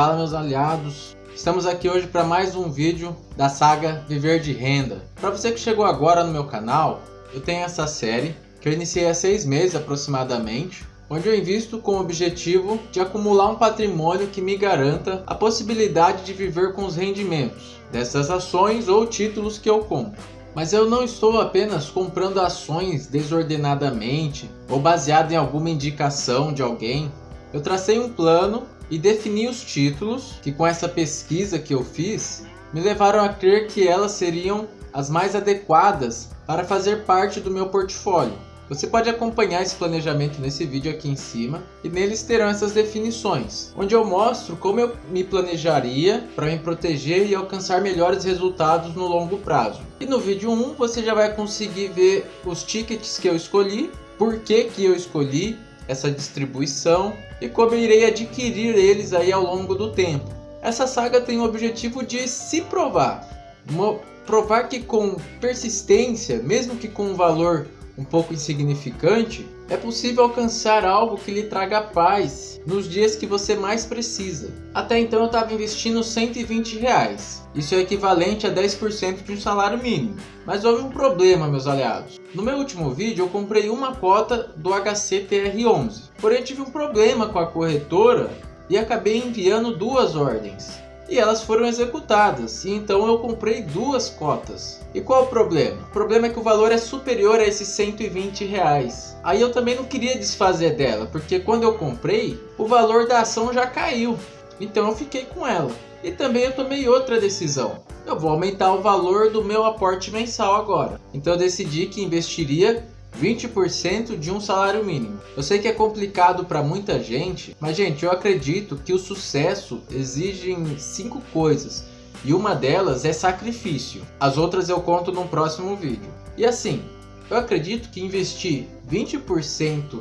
Fala meus aliados, estamos aqui hoje para mais um vídeo da saga Viver de Renda. Para você que chegou agora no meu canal, eu tenho essa série que eu iniciei há seis meses aproximadamente, onde eu invisto com o objetivo de acumular um patrimônio que me garanta a possibilidade de viver com os rendimentos dessas ações ou títulos que eu compro. Mas eu não estou apenas comprando ações desordenadamente ou baseado em alguma indicação de alguém. Eu tracei um plano e defini os títulos que com essa pesquisa que eu fiz me levaram a crer que elas seriam as mais adequadas para fazer parte do meu portfólio. Você pode acompanhar esse planejamento nesse vídeo aqui em cima e neles terão essas definições, onde eu mostro como eu me planejaria para me proteger e alcançar melhores resultados no longo prazo. E no vídeo 1 você já vai conseguir ver os tickets que eu escolhi, por que, que eu escolhi essa distribuição e como irei adquirir eles aí ao longo do tempo. Essa saga tem o objetivo de se provar, provar que com persistência, mesmo que com um valor um pouco insignificante, é possível alcançar algo que lhe traga paz nos dias que você mais precisa. Até então eu estava investindo 120 reais. Isso é equivalente a 10% de um salário mínimo. Mas houve um problema, meus aliados. No meu último vídeo eu comprei uma cota do HCTR11. Porém tive um problema com a corretora e acabei enviando duas ordens e elas foram executadas, e então eu comprei duas cotas. E qual o problema? O problema é que o valor é superior a esses 120 reais. Aí eu também não queria desfazer dela, porque quando eu comprei, o valor da ação já caiu. Então eu fiquei com ela. E também eu tomei outra decisão. Eu vou aumentar o valor do meu aporte mensal agora. Então eu decidi que investiria 20% de um salário mínimo. Eu sei que é complicado para muita gente, mas gente, eu acredito que o sucesso exige cinco coisas. E uma delas é sacrifício. As outras eu conto no próximo vídeo. E assim, eu acredito que investir 20%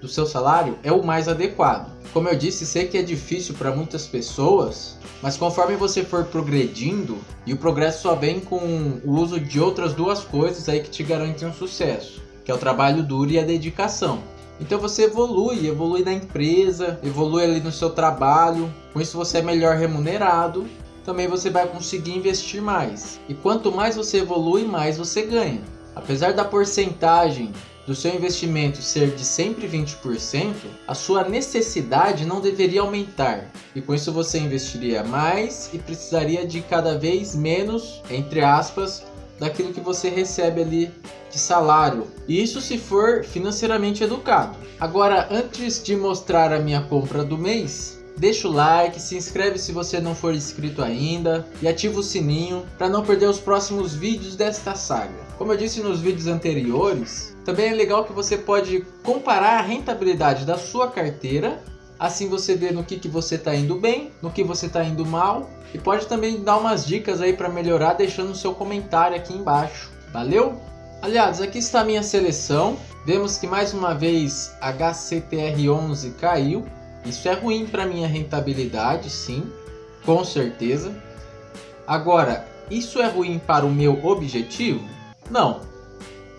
do seu salário é o mais adequado. Como eu disse, sei que é difícil para muitas pessoas, mas conforme você for progredindo, e o progresso só vem com o uso de outras duas coisas aí que te garantem um sucesso que é o trabalho duro e a dedicação. Então você evolui, evolui na empresa, evolui ali no seu trabalho, com isso você é melhor remunerado, também você vai conseguir investir mais. E quanto mais você evolui, mais você ganha. Apesar da porcentagem do seu investimento ser de sempre 20%, a sua necessidade não deveria aumentar. E com isso você investiria mais e precisaria de cada vez menos, entre aspas, daquilo que você recebe ali de salário. E isso se for financeiramente educado. Agora, antes de mostrar a minha compra do mês, deixa o like, se inscreve se você não for inscrito ainda e ativa o sininho para não perder os próximos vídeos desta saga. Como eu disse nos vídeos anteriores, também é legal que você pode comparar a rentabilidade da sua carteira Assim você vê no que, que você está indo bem, no que você está indo mal. E pode também dar umas dicas aí para melhorar deixando o seu comentário aqui embaixo. Valeu? Aliás, aqui está a minha seleção. Vemos que mais uma vez HCTR11 caiu. Isso é ruim para minha rentabilidade, sim, com certeza. Agora, isso é ruim para o meu objetivo? Não.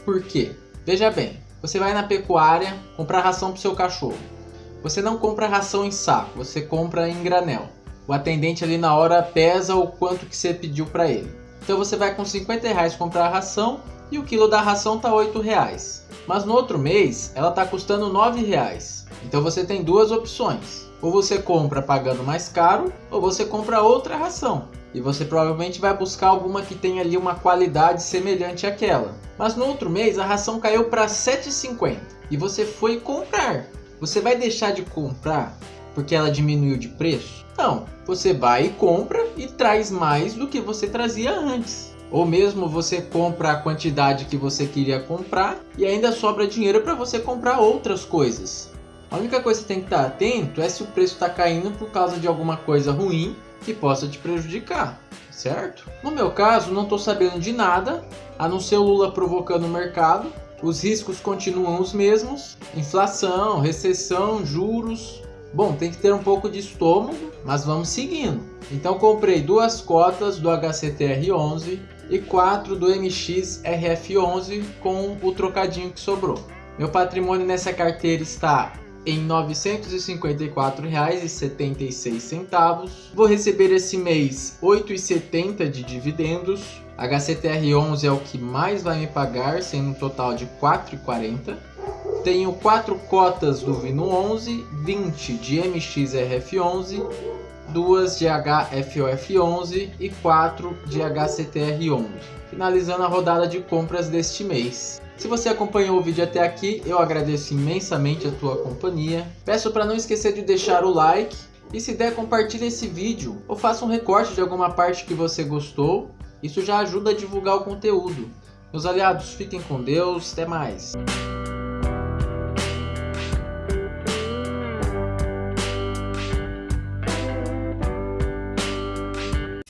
Por quê? Veja bem, você vai na pecuária comprar ração para o seu cachorro. Você não compra ração em saco, você compra em granel. O atendente ali na hora pesa o quanto que você pediu para ele. Então você vai com 50 reais comprar a ração e o quilo da ração tá 8 reais. Mas no outro mês ela tá custando 9 reais. Então você tem duas opções. Ou você compra pagando mais caro, ou você compra outra ração. E você provavelmente vai buscar alguma que tenha ali uma qualidade semelhante àquela. Mas no outro mês a ração caiu para 7,50 e você foi comprar. Você vai deixar de comprar porque ela diminuiu de preço? Não, você vai e compra e traz mais do que você trazia antes. Ou mesmo você compra a quantidade que você queria comprar e ainda sobra dinheiro para você comprar outras coisas. A única coisa que você tem que estar atento é se o preço está caindo por causa de alguma coisa ruim que possa te prejudicar, certo? No meu caso, não estou sabendo de nada, a não ser o Lula provocando o mercado os riscos continuam os mesmos, inflação, recessão, juros. Bom, tem que ter um pouco de estômago, mas vamos seguindo. Então comprei duas cotas do HCTR11 e quatro do MXRF11 com o trocadinho que sobrou. Meu patrimônio nessa carteira está em R$ 954,76. Vou receber esse mês R$ 8,70 de dividendos. HCTR11 é o que mais vai me pagar, sendo um total de R$ 4,40. Tenho 4 cotas do Vino 11, 20 de MXRF11, 2 de HFOF11 e 4 de HCTR11. Finalizando a rodada de compras deste mês. Se você acompanhou o vídeo até aqui, eu agradeço imensamente a tua companhia. Peço para não esquecer de deixar o like e se der compartilhe esse vídeo ou faça um recorte de alguma parte que você gostou. Isso já ajuda a divulgar o conteúdo. Meus aliados, fiquem com Deus, até mais.